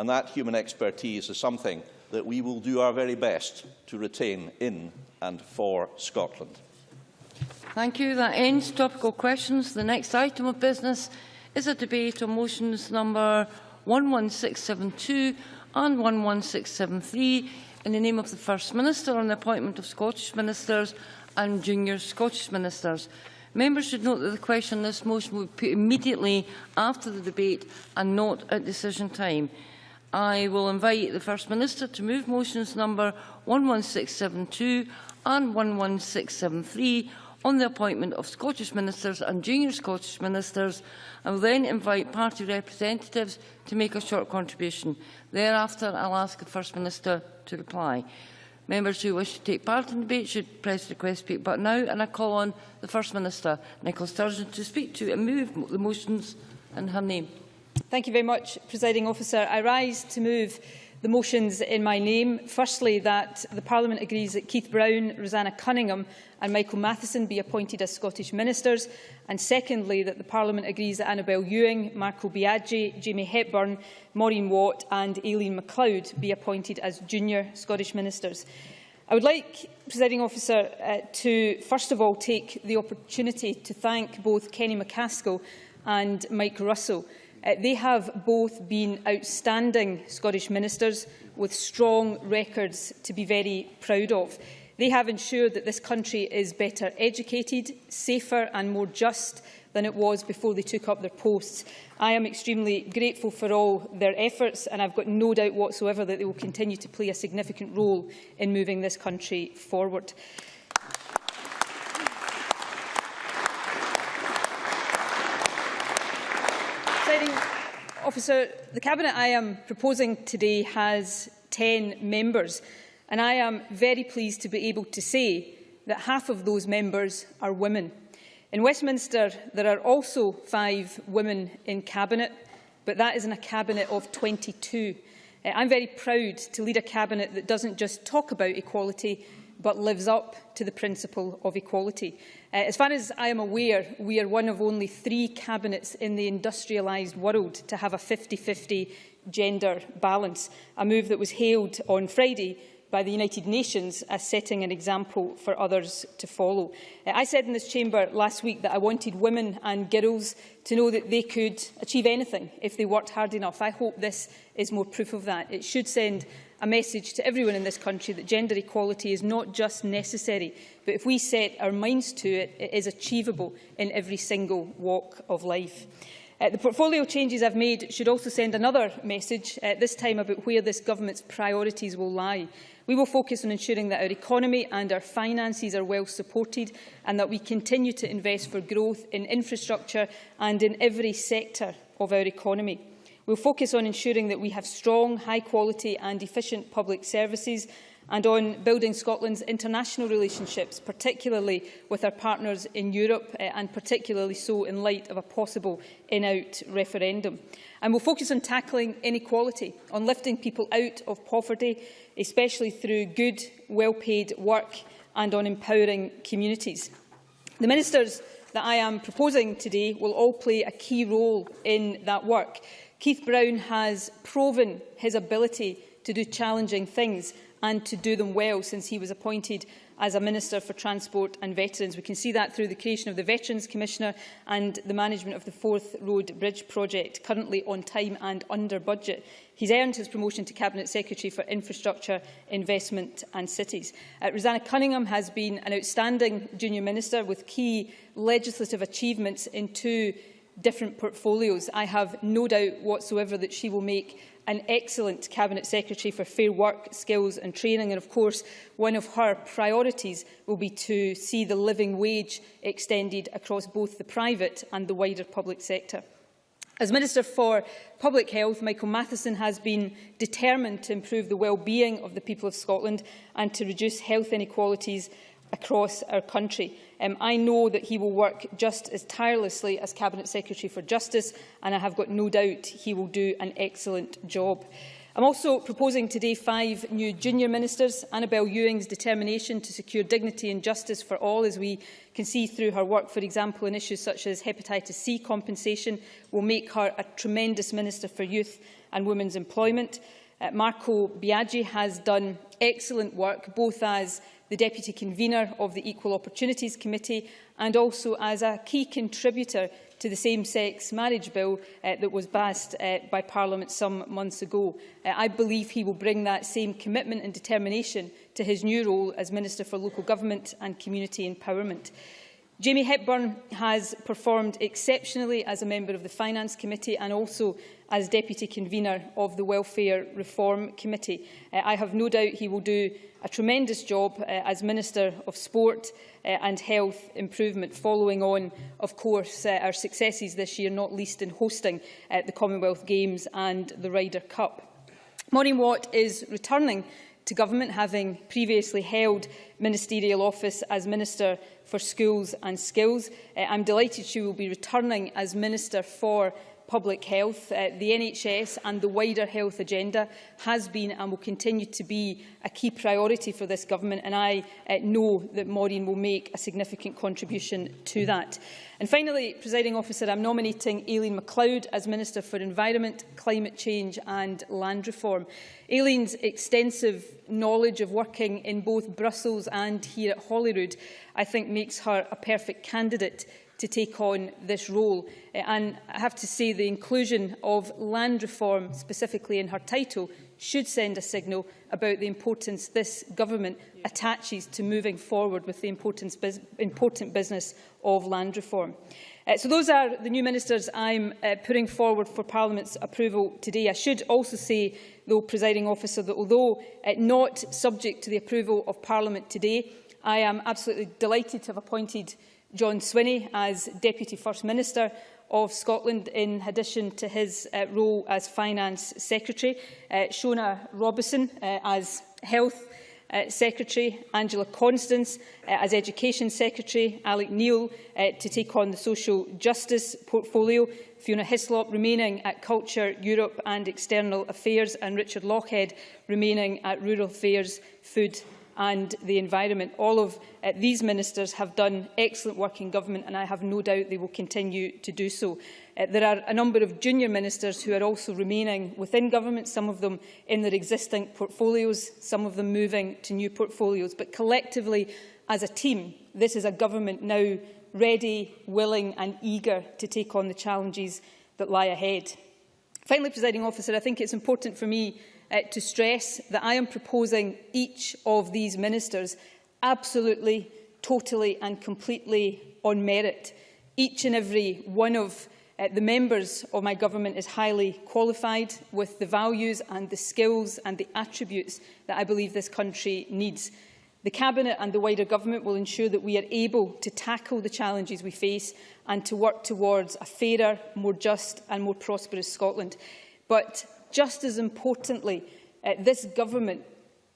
And that human expertise is something that we will do our very best to retain in and for Scotland. Thank you. That ends topical questions. The next item of business is a debate on motions number 11672 and 11673 in the name of the First Minister on the appointment of Scottish Ministers and junior Scottish Ministers. Members should note that the question on this motion will be put immediately after the debate and not at decision time. I will invite the First Minister to move motions number 11672 and 11673 on the appointment of Scottish ministers and junior Scottish ministers and will then invite party representatives to make a short contribution. Thereafter, I'll ask the First Minister to reply. Members who wish to take part in debate should press the request speak button now and I call on the First Minister, Nicola Sturgeon, to speak to and move the motions in her name. Thank you very much, Presiding Officer. I rise to move the motions in my name. Firstly, that the Parliament agrees that Keith Brown, Roseanna Cunningham and Michael Matheson be appointed as Scottish Ministers. And secondly, that the Parliament agrees that Annabel Ewing, Marco Biagi, Jamie Hepburn, Maureen Watt and Aileen McLeod be appointed as junior Scottish Ministers. I would like, Presiding Officer, uh, to first of all take the opportunity to thank both Kenny MacAskill and Mike Russell Uh, they have both been outstanding Scottish ministers with strong records to be very proud of. They have ensured that this country is better educated, safer and more just than it was before they took up their posts. I am extremely grateful for all their efforts and I've got no doubt whatsoever that they will continue to play a significant role in moving this country forward. Officer, the Cabinet I am proposing today has 10 members and I am very pleased to be able to say that half of those members are women. In Westminster, there are also five women in Cabinet, but that is in a Cabinet of 22. Uh, I'm very proud to lead a Cabinet that doesn't just talk about equality, but lives up to the principle of equality. Uh, as far as I am aware, we are one of only three cabinets in the industrialised world to have a 50-50 gender balance, a move that was hailed on Friday by the United Nations as setting an example for others to follow. Uh, I said in this chamber last week that I wanted women and girls to know that they could achieve anything if they worked hard enough. I hope this is more proof of that. It should send a message to everyone in this country that gender equality is not just necessary, but if we set our minds to it, it is achievable in every single walk of life. Uh, the portfolio changes I've made should also send another message, uh, this time about where this government's priorities will lie. We will focus on ensuring that our economy and our finances are well supported and that we continue to invest for growth in infrastructure and in every sector of our economy. We'll focus on ensuring that we have strong, high quality and efficient public services and on building Scotland's international relationships, particularly with our partners in Europe uh, and particularly so in light of a possible in-out referendum. And we'll focus on tackling inequality, on lifting people out of poverty, especially through good, well-paid work and on empowering communities. The ministers that I am proposing today will all play a key role in that work. Keith Brown has proven his ability to do challenging things and to do them well since he was appointed as a Minister for Transport and Veterans. We can see that through the creation of the Veterans Commissioner and the management of the Forth Road Bridge project, currently on time and under budget. He's earned his promotion to Cabinet Secretary for Infrastructure, Investment and Cities. Uh, Roseanna Cunningham has been an outstanding junior minister with key legislative achievements in two different portfolios. I have no doubt whatsoever that she will make an excellent Cabinet Secretary for Fair Work, Skills and Training. And of course, one of her priorities will be to see the living wage extended across both the private and the wider public sector. As Minister for Public Health, Michael Matheson has been determined to improve the well-being of the people of Scotland and to reduce health inequalities across our country. Um, I know that he will work just as tirelessly as Cabinet Secretary for Justice and I have got no doubt he will do an excellent job. I'm also proposing today five new junior ministers. Annabel Ewing's determination to secure dignity and justice for all, as we can see through her work, for example, in issues such as hepatitis C compensation, will make her a tremendous Minister for Youth and women's employment. Uh, Marco Biagi has done excellent work, both as the Deputy Convener of the Equal Opportunities Committee and also as a key contributor to the same-sex marriage bill uh, that was passed uh, by Parliament some months ago. Uh, I believe he will bring that same commitment and determination to his new role as Minister for Local Government and Community Empowerment. Jamie Hepburn has performed exceptionally as a member of the Finance Committee and also as Deputy Convener of the Welfare Reform Committee. Uh, I have no doubt he will do a tremendous job uh, as Minister of Sport uh, and Health Improvement, following on, of course, uh, our successes this year, not least in hosting uh, the Commonwealth Games and the Ryder Cup. Maureen Watt is returning to government, having previously held ministerial office as Minister for Schools and Skills. Uh, I'm delighted she will be returning as Minister for public health, uh, the NHS and the wider health agenda has been and will continue to be a key priority for this government and I uh, know that Maureen will make a significant contribution to that. And finally, presiding officer, I'm nominating Aileen McLeod as Minister for Environment, Climate Change and Land Reform. Aileen's extensive knowledge of working in both Brussels and here at Holyrood, I think makes her a perfect candidate to take on this role. Uh, and I have to say the inclusion of land reform specifically in her title should send a signal about the importance this government attaches to moving forward with the important business of land reform. Uh, so those are the new ministers I'm uh, putting forward for Parliament's approval today. I should also say, though, presiding officer, that although uh, not subject to the approval of Parliament today, I am absolutely delighted to have appointed John Swinney as Deputy First Minister of Scotland in addition to his uh, role as Finance Secretary, uh, Shona Robison uh, as Health uh, Secretary, Angela Constance uh, as Education Secretary, Alex Neil uh, to take on the Social Justice portfolio, Fiona Hyslop remaining at Culture, Europe and External Affairs and Richard Lochhead remaining at Rural Affairs, Food and the environment. All of uh, these ministers have done excellent work in government and I have no doubt they will continue to do so. Uh, there are a number of junior ministers who are also remaining within government, some of them in their existing portfolios, some of them moving to new portfolios. But collectively, as a team, this is a government now ready, willing and eager to take on the challenges that lie ahead. Finally, presiding officer, I think it's important for me uh, to stress that I am proposing each of these ministers absolutely, totally and completely on merit. Each and every one of uh, the members of my government is highly qualified with the values and the skills and the attributes that I believe this country needs. The Cabinet and the wider government will ensure that we are able to tackle the challenges we face and to work towards a fairer, more just and more prosperous Scotland. But just as importantly, uh, this government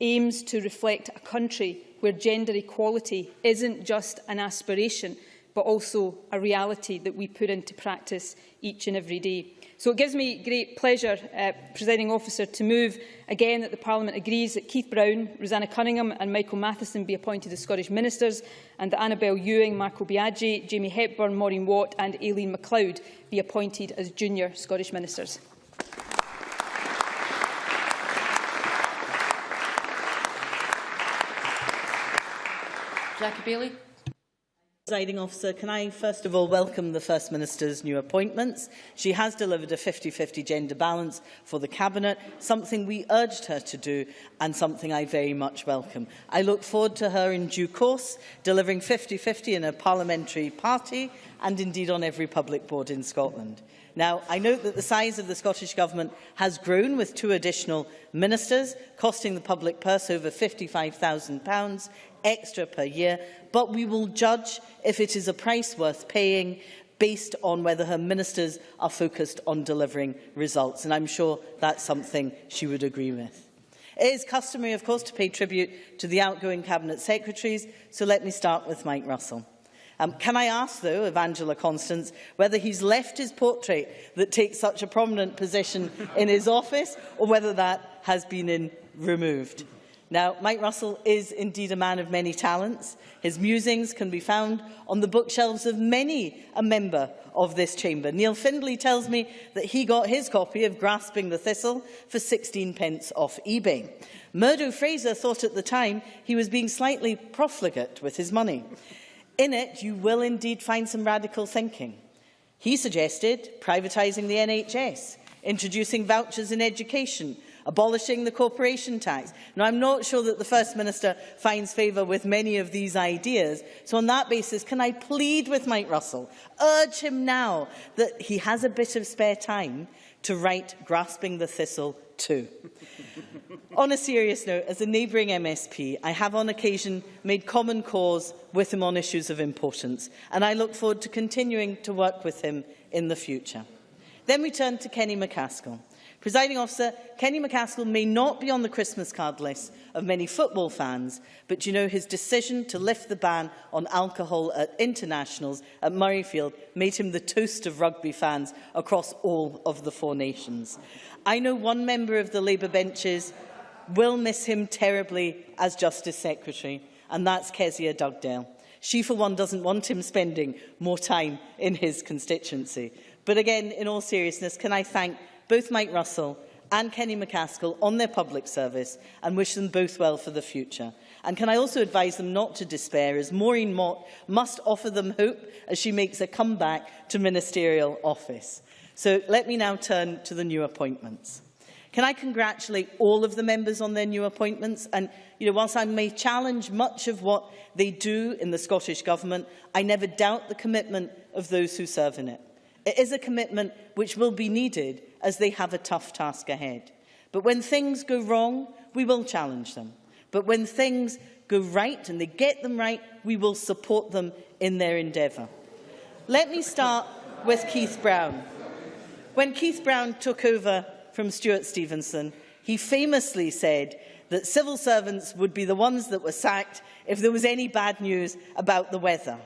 aims to reflect a country where gender equality isn't just an aspiration, but also a reality that we put into practice each and every day. So it gives me great pleasure, uh, presiding officer, to move again that the Parliament agrees that Keith Brown, Roseanna Cunningham and Michael Matheson be appointed as Scottish Ministers and that Annabel Ewing, Marco Biagi, Jamie Hepburn, Maureen Watt and Aileen McLeod be appointed as junior Scottish Ministers. Jackie Bailey. Presiding officer, can I first of all welcome the First Minister's new appointments? She has delivered a 50-50 gender balance for the Cabinet, something we urged her to do and something I very much welcome. I look forward to her in due course, delivering 50-50 in a parliamentary party and indeed on every public board in Scotland. Now, I note that the size of the Scottish Government has grown with two additional ministers, costing the public purse over £55,000 extra per year, but we will judge if it is a price worth paying based on whether her ministers are focused on delivering results. And I'm sure that's something she would agree with. It is customary, of course, to pay tribute to the outgoing Cabinet Secretaries, so let me start with Mike Russell. Um, can I ask, though, of Angela Constance, whether he's left his portrait that takes such a prominent position in his office, or whether that has been in, removed? Now, Mike Russell is indeed a man of many talents. His musings can be found on the bookshelves of many a member of this chamber. Neil Findlay tells me that he got his copy of Grasping the Thistle for 16 pence off eBay. Murdo Fraser thought at the time he was being slightly profligate with his money. In it, you will indeed find some radical thinking. He suggested privatising the NHS, introducing vouchers in education, abolishing the corporation tax. Now, I'm not sure that the First Minister finds favour with many of these ideas. So on that basis, can I plead with Mike Russell, urge him now that he has a bit of spare time to write Grasping the Thistle too. on a serious note, as a neighbouring MSP, I have on occasion made common cause with him on issues of importance, and I look forward to continuing to work with him in the future. Then we turn to Kenny MacAskill. Presiding officer, Kenny MacAskill may not be on the Christmas card list of many football fans, but you know his decision to lift the ban on alcohol at internationals at Murrayfield made him the toast of rugby fans across all of the four nations. I know one member of the Labour benches will miss him terribly as Justice Secretary, and that's Kezia Dugdale. She, for one, doesn't want him spending more time in his constituency. But again, in all seriousness, can I thank both Mike Russell and Kenny MacAskill on their public service and wish them both well for the future. And can I also advise them not to despair, as Maureen Mott must offer them hope as she makes a comeback to ministerial office. So let me now turn to the new appointments. Can I congratulate all of the members on their new appointments? And, you know, whilst I may challenge much of what they do in the Scottish Government, I never doubt the commitment of those who serve in it. It is a commitment which will be needed as they have a tough task ahead. But when things go wrong, we will challenge them. But when things go right and they get them right, we will support them in their endeavour. Let me start with Keith Brown. When Keith Brown took over from Stewart Stevenson, he famously said that civil servants would be the ones that were sacked if there was any bad news about the weather.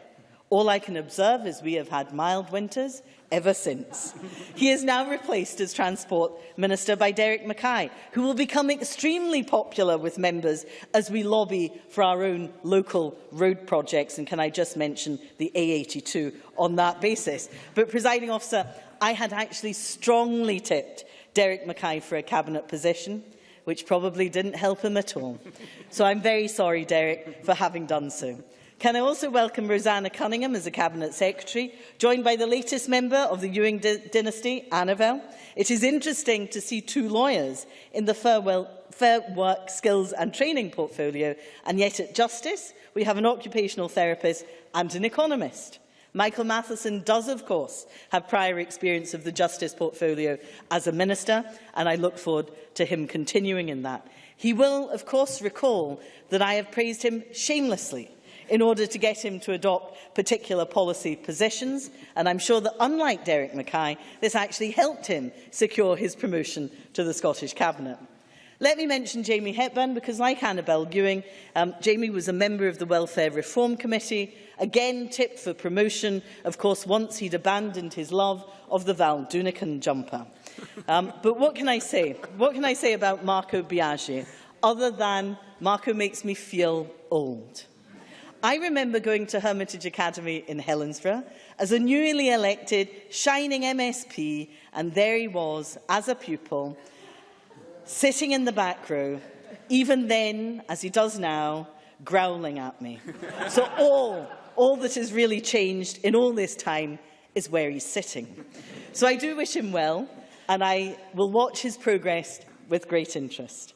All I can observe is we have had mild winters ever since. he is now replaced as Transport Minister by Derek Mackay, who will become extremely popular with members as we lobby for our own local road projects. And can I just mention the A82 on that basis? But, presiding officer, I had actually strongly tipped Derek Mackay for a cabinet position which probably didn't help him at all. So I'm very sorry, Derek, for having done so. Can I also welcome Roseanna Cunningham as a Cabinet Secretary, joined by the latest member of the Ewing dynasty, Annabel. It is interesting to see two lawyers in the Fair, well, Fair Work Skills and Training portfolio, and yet at Justice we have an occupational therapist and an economist. Michael Matheson does, of course, have prior experience of the Justice portfolio as a minister, and I look forward to him continuing in that. He will, of course, recall that I have praised him shamelessly in order to get him to adopt particular policy positions. And I'm sure that, unlike Derek Mackay, this actually helped him secure his promotion to the Scottish Cabinet. Let me mention Jamie Hepburn, because like Annabel Ewing, um, Jamie was a member of the Welfare Reform Committee, again tipped for promotion, of course, once he'd abandoned his love of the Val Doonican jumper. Um, but what can I say? What can I say about Marco Biagi, other than Marco makes me feel old? I remember going to Hermitage Academy in Helensburgh as a newly elected, shining MSP, and there he was, as a pupil, sitting in the back row, even then, as he does now, growling at me. so all, all that has really changed in all this time is where he's sitting. So I do wish him well, and I will watch his progress with great interest.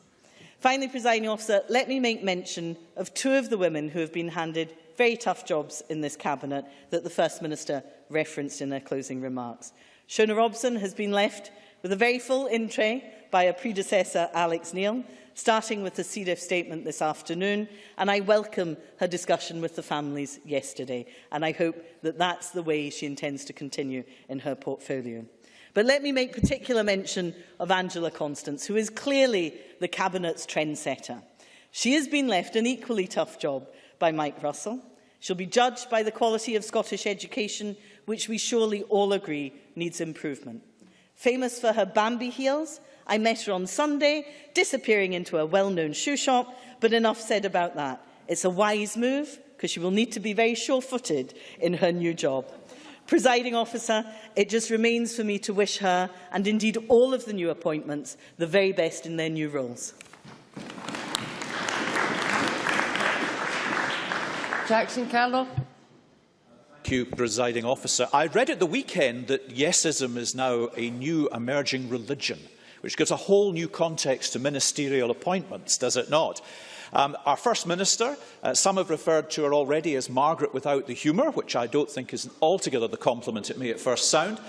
Finally, presiding officer, let me make mention of two of the women who have been handed very tough jobs in this cabinet that the First Minister referenced in her closing remarks. Shona Robison has been left with a very full in-tray by her predecessor, Alex Neil, starting with the C. diff statement this afternoon, and I welcome her discussion with the families yesterday, and I hope that that's the way she intends to continue in her portfolio. But let me make particular mention of Angela Constance, who is clearly the Cabinet's trendsetter. She has been left an equally tough job by Mike Russell. She'll be judged by the quality of Scottish education, which we surely all agree needs improvement. Famous for her Bambi heels, I met her on Sunday, disappearing into a well-known shoe shop, but enough said about that. It's a wise move, because she will need to be very sure-footed in her new job. Presiding officer, it just remains for me to wish her, and indeed all of the new appointments, the very best in their new roles. Jackson Carlaw. Thank you, presiding officer. I read at the weekend that yesism is now a new emerging religion, which gives a whole new context to ministerial appointments, does it not? Um, our First Minister, uh, some have referred to her already as Margaret without the humour, which I don't think is altogether the compliment it may at first sound.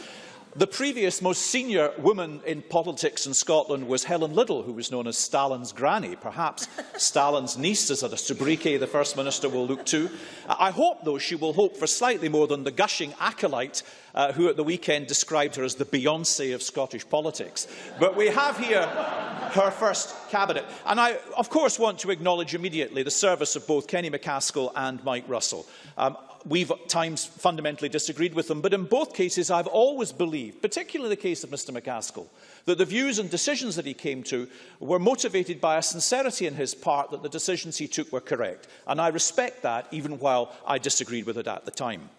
The previous most senior woman in politics in Scotland was Helen Liddell, who was known as Stalin's granny. Perhaps Stalin's niece is a sobriquet the First Minister will look to. I hope, though, she will hope for slightly more than the gushing acolyte uh, who at the weekend described her as the Beyoncé of Scottish politics. But we have here her first cabinet. And I, of course, want to acknowledge immediately the service of both Kenny MacAskill and Mike Russell. Um, we've at times fundamentally disagreed with them, but in both cases I've always believed, particularly the case of Mr MacAskill, that the views and decisions that he came to were motivated by a sincerity in his part that the decisions he took were correct. And I respect that, even while I disagreed with it at the time.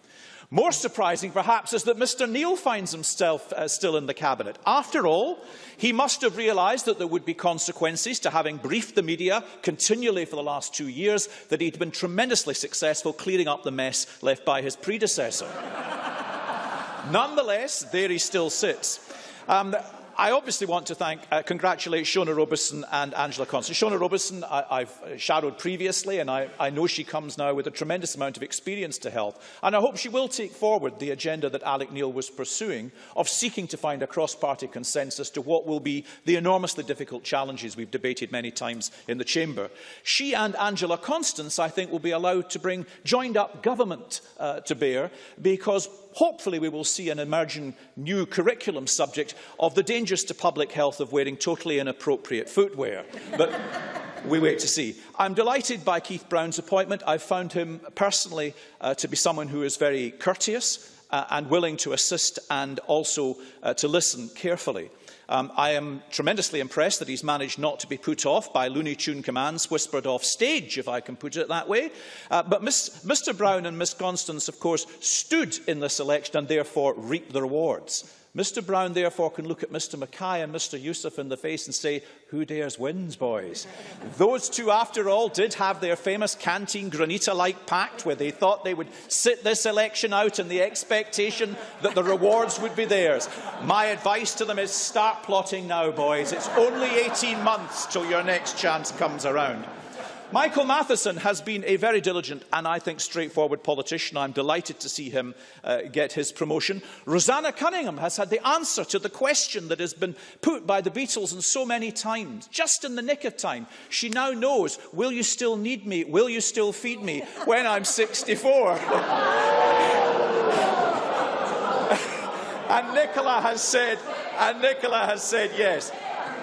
More surprising, perhaps, is that Mr Neil finds himself uh, still in the Cabinet. After all, he must have realised that there would be consequences to having briefed the media continually for the last two years, that he'd been tremendously successful clearing up the mess left by his predecessor. Nonetheless, there he still sits. Um, I obviously want to thank, uh, congratulate Shona Robertson and Angela Constance. Shona Robertson, I, I've shadowed previously, and I, I know she comes now with a tremendous amount of experience to health. And I hope she will take forward the agenda that Alex Neil was pursuing of seeking to find a cross-party consensus to what will be the enormously difficult challenges we've debated many times in the Chamber. She and Angela Constance, I think, will be allowed to bring joined-up government uh, to bear because hopefully we will see an emerging new curriculum subject of the dangers to public health of wearing totally inappropriate footwear. But we wait to see. I'm delighted by Keith Brown's appointment. I've found him personally uh, to be someone who is very courteous uh, and willing to assist and also uh, to listen carefully. Um, I am tremendously impressed that he's managed not to be put off by Looney Tune commands whispered off stage, if I can put it that way. Uh, but Mr Brown and Ms Constance, of course, stood in this election and therefore reaped the rewards. Mr Brown therefore can look at Mr Mackay and Mr Yousaf in the face and say, who dares wins, boys? Those two, after all, did have their famous Canteen Granita-like pact where they thought they would sit this election out in the expectation that the rewards would be theirs. My advice to them is start plotting now, boys. It's only 18 months till your next chance comes around. Michael Matheson has been a very diligent and, I think, straightforward politician. I'm delighted to see him uh, get his promotion. Roseanna Cunningham has had the answer to the question that has been put by the Beatles and so many times, just in the nick of time. She now knows, will you still need me? Will you still feed me when I'm 64? and Nicola has said, and Nicola has said yes.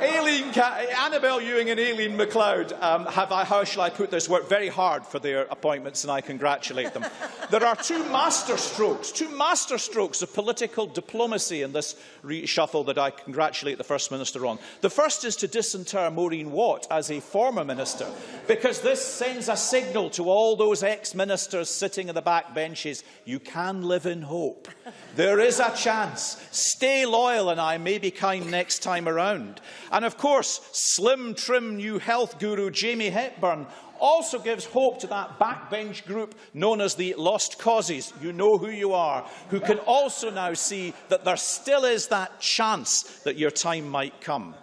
Aileen, Annabel Ewing and Aileen McLeod um, have, how shall I put this, worked very hard for their appointments and I congratulate them. there are two masterstrokes, two masterstrokes of political diplomacy in this reshuffle that I congratulate the First Minister on. The first is to disinter Maureen Watt as a former minister, because this sends a signal to all those ex-ministers sitting in the back benches, you can live in hope. There is a chance. Stay loyal and I may be kind next time around. And of course, slim, trim new health guru Jamie Hepburn also gives hope to that backbench group known as the Lost Causes. You know who you are, who can also now see that there still is that chance that your time might come.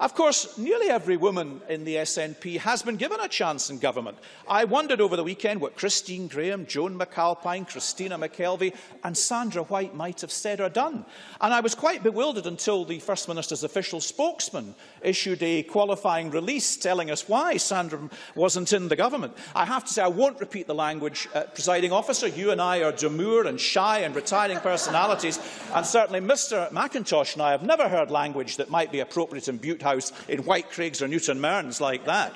Of course, nearly every woman in the SNP has been given a chance in government. I wondered over the weekend what Christine Grahame, Joan McAlpine, Christina McKelvie and Sandra White might have said or done. And I was quite bewildered until the First Minister's official spokesman issued a qualifying release telling us why Sandra wasn't in the government. I have to say, I won't repeat the language. Uh, presiding officer, you and I are demure and shy and retiring personalities, and certainly Mr Macintosh and I have never heard language that might be appropriate in Bute House in Whitecraigs or Newton Mearns like that.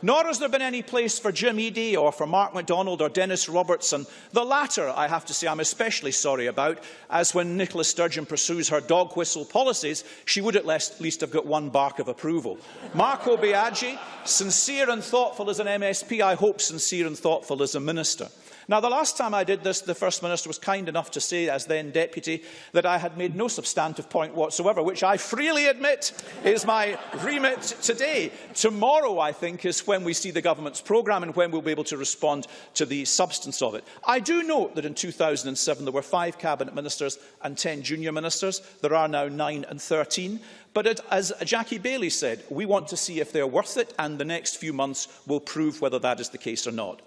Nor has there been any place for Jim Eadie or for Mark McDonald or Dennis Robertson. The latter, I have to say, I'm especially sorry about, as when Nicola Sturgeon pursues her dog whistle policies, she would at least have got one bark of approval. Marco Biagi, sincere and thoughtful as an MSP, I hope sincere and thoughtful as a minister. Now, the last time I did this, the First Minister was kind enough to say, as then Deputy, that I had made no substantive point whatsoever, which I freely admit is my remit today. Tomorrow, I think, is when we see the Government's programme and when we'll be able to respond to the substance of it. I do note that in 2007 there were five Cabinet Ministers and 10 junior ministers. There are now nine and 13. But it, as Jackie Baillie said, we want to see if they're worth it, and the next few months will prove whether that is the case or not.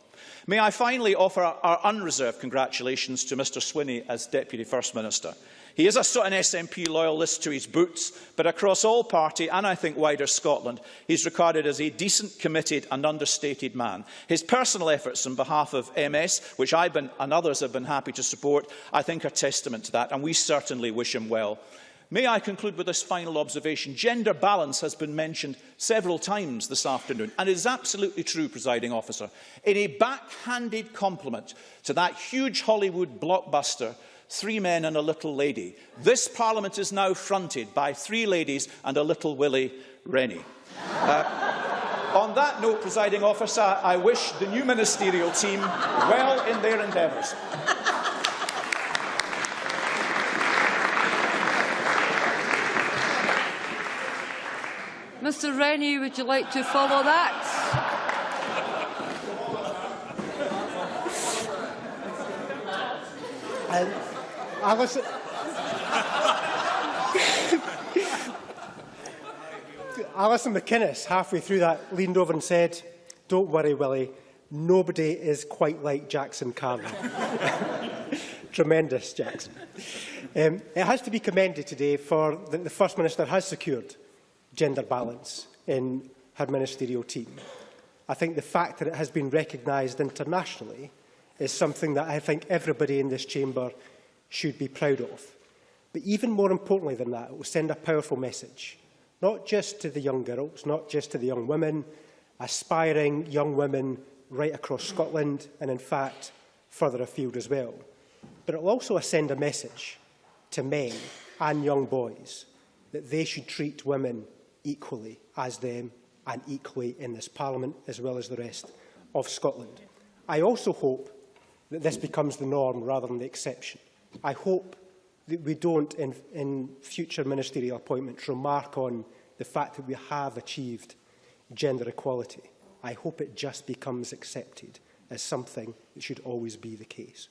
May I finally offer our unreserved congratulations to Mr Swinney as Deputy First Minister. He is a, an SNP loyalist to his boots, but across all party and I think wider Scotland, he is regarded as a decent, committed and understated man. His personal efforts on behalf of MS, which I and others have been happy to support, I think are testament to that, and we certainly wish him well. May I conclude with this final observation? Gender balance has been mentioned several times this afternoon, and it is absolutely true, presiding officer. In a backhanded compliment to that huge Hollywood blockbuster, Three Men and a Little Lady, this Parliament is now fronted by three ladies and a little Willie Rennie. Uh, on that note, presiding officer, I wish the new ministerial team well in their endeavours. Mr Rennie, would you like to follow that? Um, Alison, Alison McInnes, halfway through that, leaned over and said, don't worry, Willie, nobody is quite like Jackson Carney. Tremendous, Jackson. Um, it has to be commended today for that the First Minister has secured gender balance in her ministerial team. I think the fact that it has been recognised internationally is something that I think everybody in this chamber should be proud of. But even more importantly than that, it will send a powerful message, not just to the young girls, not just to the young women, aspiring young women right across Scotland and in fact further afield as well. But it will also send a message to men and young boys that they should treat women equally as them and equally in this Parliament as well as the rest of Scotland. I also hope that this becomes the norm rather than the exception. I hope that we don't, in, in future ministerial appointments, remark on the fact that we have achieved gender equality. I hope it just becomes accepted as something that should always be the case.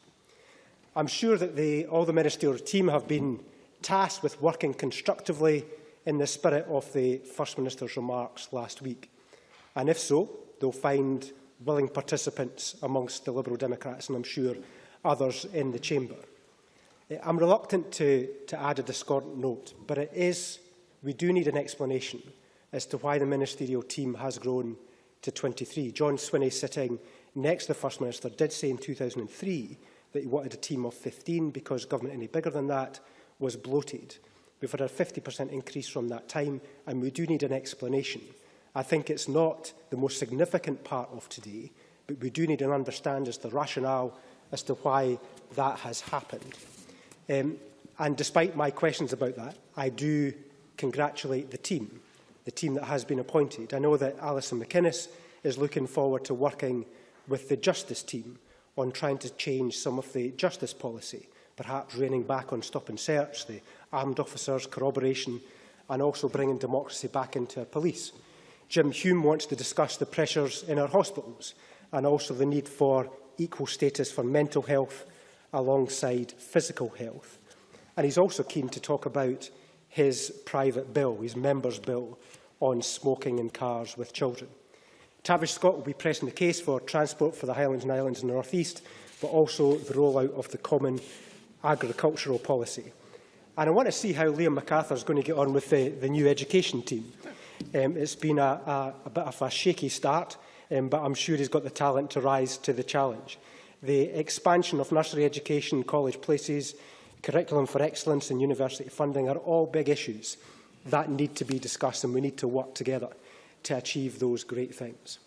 I'm sure that all the ministerial team have been tasked with working constructively in the spirit of the First Minister's remarks last week? And if so, they'll find willing participants amongst the Liberal Democrats and I'm sure others in the chamber. Eh, I'm reluctant to, to add a discordant note, but it is, we do need an explanation as to why the ministerial team has grown to 23. John Swinney, sitting next to the First Minister, did say in 2003 that he wanted a team of 15 because government any bigger than that was bloated. We've had a 50% increase from that time, and we do need an explanation. I think it's not the most significant part of today, but we do need to understand as the rationale as to why that has happened. Um, and despite my questions about that, I do congratulate the team, the team that has been appointed. I know that Alison McInnes is looking forward to working with the justice team on trying to change some of the justice policy, perhaps reining back on stop and search, the armed officers, corroboration, and also bringing democracy back into our police. Jim Hume wants to discuss the pressures in our hospitals and also the need for equal status for mental health alongside physical health. And he's also keen to talk about his private bill, his member's bill, on smoking in cars with children. Tavish Scott will be pressing the case for transport for the Highlands and Islands in the North East, but also the rollout of the common agricultural policy. And I want to see how Liam McArthur is going to get on with the, the new education team. Um, it's been a, a, a bit of a shaky start, um, but I'm sure he's got the talent to rise to the challenge. The expansion of nursery education, college places, curriculum for excellence and university funding are all big issues that need to be discussed and we need to work together to achieve those great things.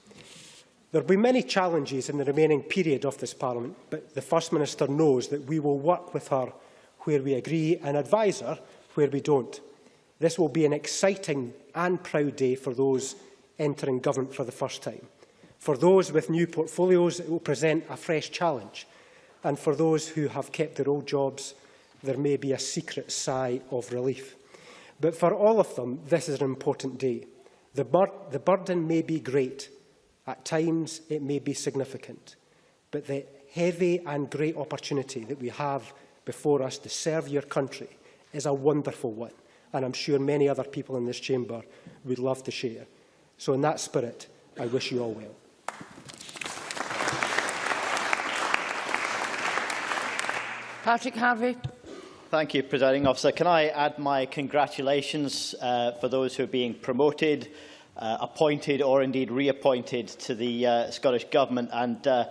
There will be many challenges in the remaining period of this Parliament, but the First Minister knows that we will work with her where we agree and advise her where we don't. This will be an exciting and proud day for those entering government for the first time. For those with new portfolios, it will present a fresh challenge. And for those who have kept their old jobs, there may be a secret sigh of relief. But for all of them, this is an important day. The, bur the burden may be great. At times, it may be significant. But the heavy and great opportunity that we have before us to serve your country is a wonderful one. And I'm sure many other people in this chamber would love to share. So in that spirit, I wish you all well. Patrick Harvie. Thank you, Presiding Officer. Can I add my congratulations uh, for those who are being promoted, uh, appointed or indeed reappointed to the uh, Scottish Government and, uh,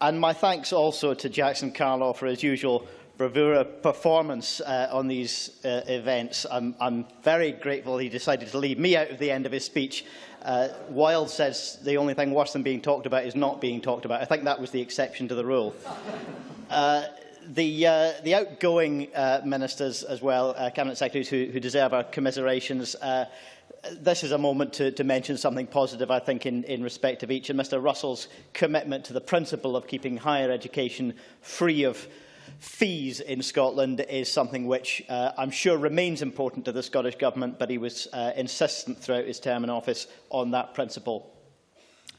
and my thanks also to Jackson Carlaw for his usual bravura performance uh, on these uh, events. I'm, I'm very grateful he decided to leave me out of the end of his speech. Uh, Wilde says the only thing worse than being talked about is not being talked about. I think that was the exception to the rule. Uh, the, uh, the outgoing uh, ministers as well, uh, cabinet secretaries who, who deserve our commiserations, uh, this is a moment to, to mention something positive, I think, in, in respect of each. And Mr Russell's commitment to the principle of keeping higher education free of fees in Scotland is something which uh, I'm sure remains important to the Scottish Government, but he was uh, insistent throughout his term in office on that principle.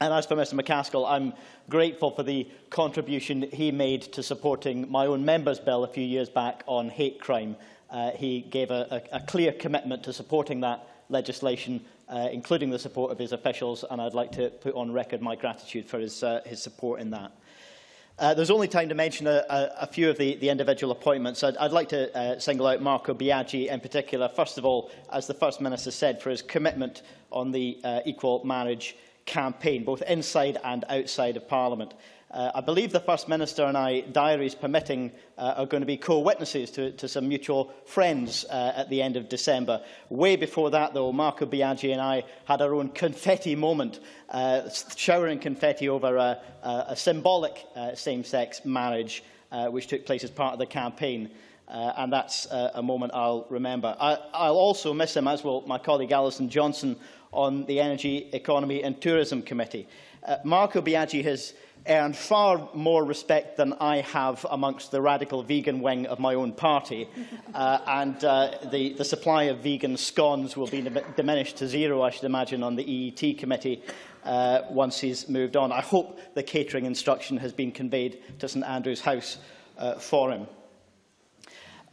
And as for Mr MacAskill, I'm grateful for the contribution he made to supporting my own member's bill a few years back on hate crime. Uh, he gave a, a, a clear commitment to supporting that legislation, uh, including the support of his officials, and I'd like to put on record my gratitude for his, uh, his support in that. Uh, there's only time to mention a, a, a few of the, the individual appointments. I'd, I'd like to uh, single out Marco Biagi in particular, first of all, as the First Minister said, for his commitment on the uh, equal marriage campaign, both inside and outside of Parliament. Uh, I believe the First Minister and I, diaries permitting, uh, are going to be co-witnesses to, to some mutual friends uh, at the end of December. Way before that, though, Marco Biagi and I had our own confetti moment, uh, showering confetti over a, a, a symbolic uh, same-sex marriage, uh, which took place as part of the campaign. Uh, and that's uh, a moment I'll remember. I, I'll also miss him, as will my colleague Alison Johnstone, on the Energy, Economy and Tourism Committee. Uh, Marco Biagi has earned far more respect than I have amongst the radical vegan wing of my own party. Uh, and uh, the, the supply of vegan scones will be diminished to zero, I should imagine, on the EET committee uh, once he's moved on. I hope the catering instruction has been conveyed to St Andrew's House uh, for him.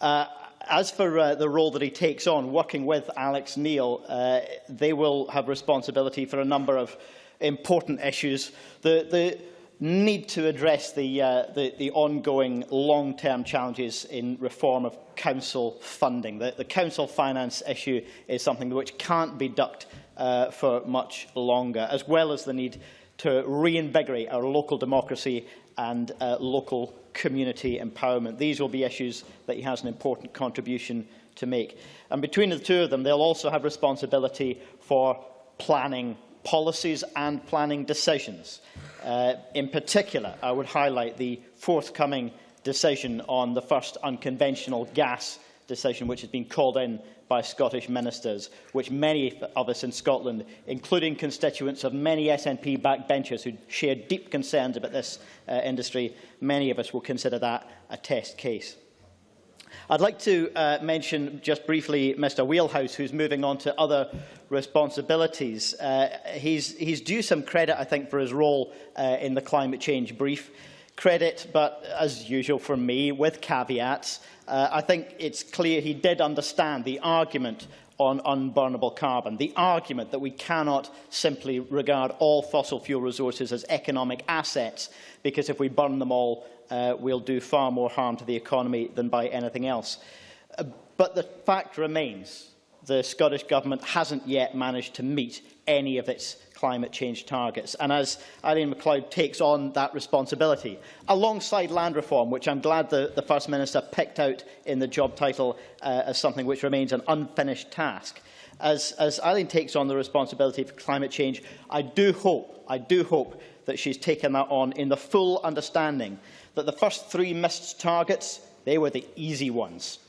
Uh, as for uh, the role that he takes on, working with Alex Neil, uh, they will have responsibility for a number of important issues. The, the need to address the, uh, the, the ongoing long-term challenges in reform of council funding. The, the council finance issue is something which can't be ducked uh, for much longer, as well as the need to reinvigorate our local democracy and uh, local community empowerment. These will be issues that he has an important contribution to make. And between the two of them, they'll also have responsibility for planning policies and planning decisions. Uh, in particular, I would highlight the forthcoming decision on the first unconventional gas decision, which has been called in by Scottish ministers, which many of us in Scotland, including constituents of many SNP backbenchers who share deep concerns about this uh, industry, many of us will consider that a test case. I'd like to uh, mention just briefly Mr Wheelhouse, who's moving on to other responsibilities. Uh, he's, he's due some credit, I think, for his role uh, in the climate change brief. Credit, but as usual for me, with caveats. Uh, I think it's clear he did understand the argument on unburnable carbon, the argument that we cannot simply regard all fossil fuel resources as economic assets, because if we burn them all, uh, we'll do far more harm to the economy than by anything else. Uh, but the fact remains the Scottish Government hasn't yet managed to meet any of its climate change targets. And as Aileen McLeod takes on that responsibility, alongside land reform, which I'm glad the, the First Minister picked out in the job title uh, as something which remains an unfinished task, as, as Aileen takes on the responsibility for climate change, I do hope, I do hope that she's taken that on in the full understanding that the first three missed targets, they were the easy ones.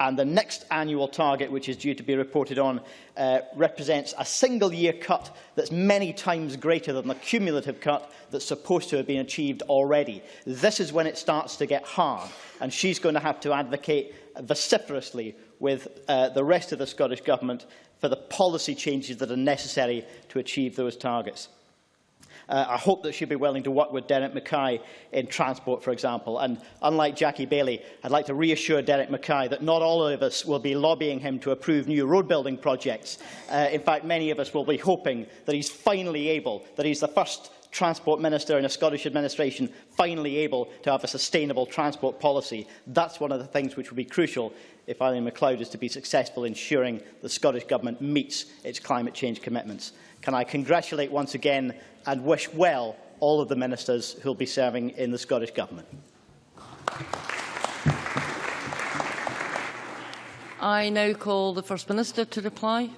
And the next annual target, which is due to be reported on, uh, represents a single-year cut that's many times greater than the cumulative cut that's supposed to have been achieved already. This is when it starts to get hard, and she's going to have to advocate vociferously with uh, the rest of the Scottish Government for the policy changes that are necessary to achieve those targets. Uh, I hope that she'll be willing to work with Derek Mackay in transport, for example. And unlike Jackie Baillie, I'd like to reassure Derek Mackay that not all of us will be lobbying him to approve new road building projects. Uh, in fact, many of us will be hoping that he's finally able, that he's the first Transport Minister in a Scottish administration finally able to have a sustainable transport policy. That's one of the things which will be crucial if Aileen McLeod is to be successful in ensuring the Scottish Government meets its climate change commitments. Can I congratulate once again and wish well all of the ministers who will be serving in the Scottish Government. I now call the First Minister to reply.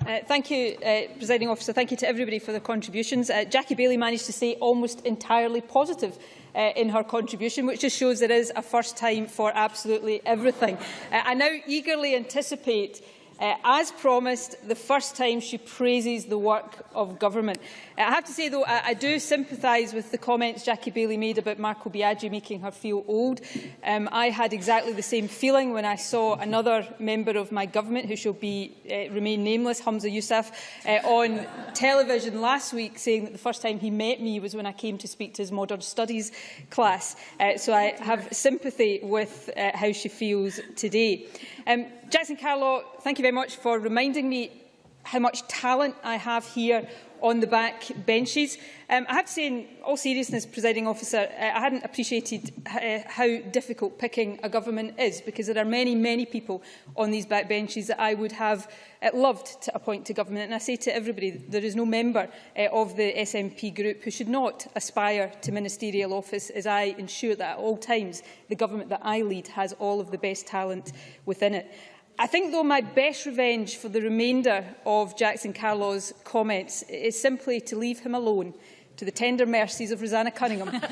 Uh, thank you, uh, Presiding Officer. Thank you to everybody for their contributions. Uh, Jackie Bailey managed to say almost entirely positive uh, in her contribution, which just shows there is a first time for absolutely everything. Uh, I now eagerly anticipate Uh, as promised, the first time she praises the work of government. Uh, I have to say, though, I, I do sympathise with the comments Jackie Baillie made about Marco Biagi making her feel old. Um, I had exactly the same feeling when I saw another member of my government, who shall be, uh, remain nameless, Hamza Yousaf, uh, on television last week saying that the first time he met me was when I came to speak to his modern studies class. Uh, so I have sympathy with uh, how she feels today. Um, Jackson Carlaw, thank you very much for reminding me how much talent I have here on the back benches. Um, I have to say, in all seriousness, presiding officer, uh, I hadn't appreciated uh, how difficult picking a government is, because there are many, many people on these back benches that I would have uh, loved to appoint to government. And I say to everybody, there is no member uh, of the SNP group who should not aspire to ministerial office, as I ensure that at all times the government that I lead has all of the best talent within it. I think, though, my best revenge for the remainder of Jackson Carlaw's comments is simply to leave him alone to the tender mercies of Roseanna Cunningham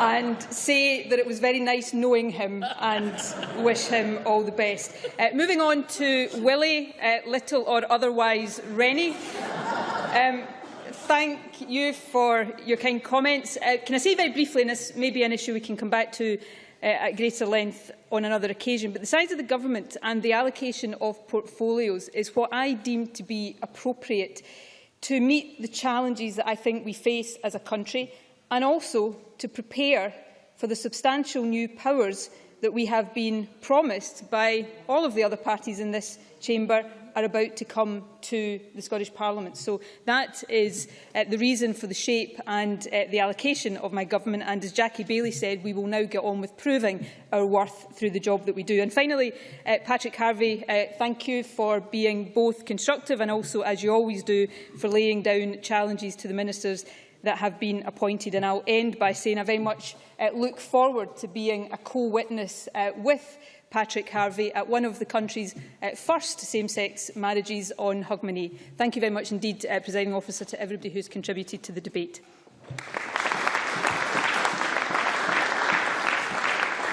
and say that it was very nice knowing him and wish him all the best. Uh, moving on to Willie, uh, little or otherwise Rennie. Um, thank you for your kind comments. Uh, can I say very briefly, and this may be an issue we can come back to uh, at greater length on another occasion. But the size of the government and the allocation of portfolios is what I deem to be appropriate to meet the challenges that I think we face as a country and also to prepare for the substantial new powers that we have been promised by all of the other parties in this chamber are about to come to the Scottish Parliament. So that is uh, the reason for the shape and uh, the allocation of my government. And as Jackie Bailey said, we will now get on with proving our worth through the job that we do. And finally, uh, Patrick Harvey, uh, thank you for being both constructive and also, as you always do, for laying down challenges to the ministers that have been appointed. And I'll end by saying I very much uh, look forward to being a co-witness uh, with Patrick Harvey at one of the country's uh, first same-sex marriages on Hogmanay. Thank you very much indeed, uh, Presiding Officer, to everybody who has contributed to the debate.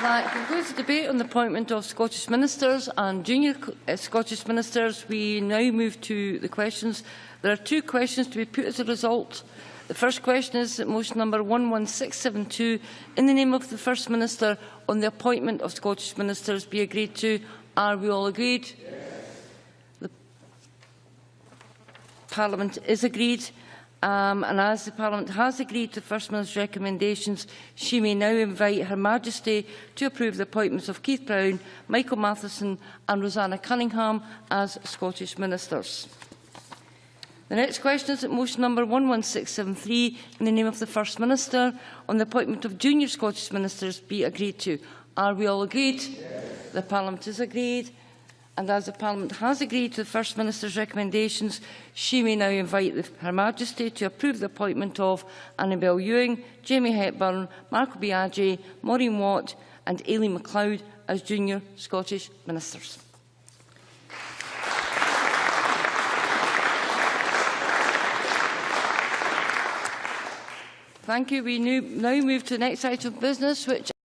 That concludes the debate on the appointment of Scottish Ministers and Junior uh, Scottish Ministers. We now move to the questions. There are two questions to be put as a result. The first question is motion number 11672 in the name of the First Minister on the appointment of Scottish Ministers be agreed to. Are we all agreed? Yes. The Parliament is agreed. Um, and as the Parliament has agreed to the First Minister's recommendations, she may now invite Her Majesty to approve the appointments of Keith Brown, Michael Matheson and Roseanna Cunningham as Scottish Ministers. The next question is at motion number 11673 in the name of the First Minister on the appointment of junior Scottish Ministers be agreed to. Are we all agreed? Yes. The Parliament is agreed. and as the Parliament has agreed to the First Minister's recommendations, she may now invite the, Her Majesty to approve the appointment of Annabel Ewing, Jamie Hepburn, Marco Biagi, Maureen Watt and Aileen McLeod as junior Scottish Ministers. Thank you. We now move to the next item of business, which